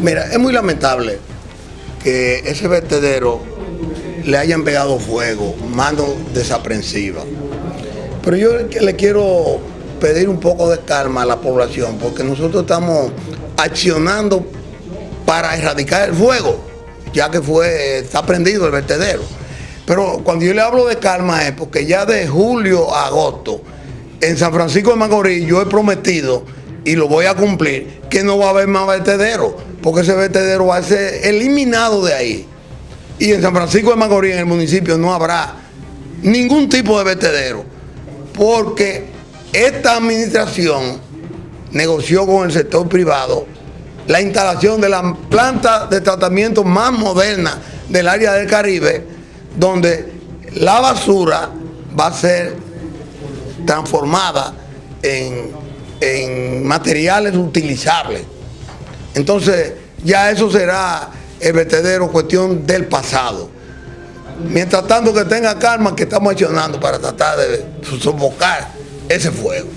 Mira, es muy lamentable que ese vertedero le hayan pegado fuego, mano desaprensiva. Pero yo le quiero pedir un poco de calma a la población, porque nosotros estamos accionando para erradicar el fuego, ya que fue, está prendido el vertedero. Pero cuando yo le hablo de calma es porque ya de julio a agosto, en San Francisco de Macorís, yo he prometido, y lo voy a cumplir, que no va a haber más vertedero, porque ese vertedero va a ser eliminado de ahí. Y en San Francisco de Macorís, en el municipio, no habrá ningún tipo de vertedero, porque esta administración negoció con el sector privado la instalación de la planta de tratamiento más moderna del área del Caribe, donde la basura va a ser transformada en, en materiales utilizables. Entonces, ya eso será el vertedero cuestión del pasado. Mientras tanto que tenga calma, que estamos accionando para tratar de sofocar ese fuego.